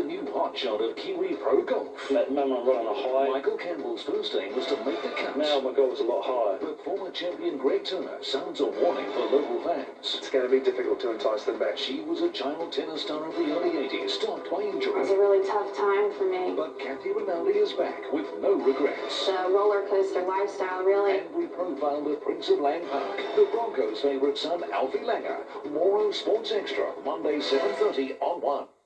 the new hotshot of Kiwi Pro Golf. That moment run on a high. Michael Campbell's first aim was to make the cut. Now my goal is a lot higher. But former champion Greg Turner sounds a warning for local fans. It's going to be difficult to entice them back. She was a child tennis star of the early 80s, stopped by injury. It was a really tough time for me. But Kathy Rinaldi is back with no regrets. The roller coaster lifestyle, really. And we profile the Prince of Lang Park, the Broncos' favourite son, Alfie Langer. Moro Sports Extra, Monday 7.30 on 1.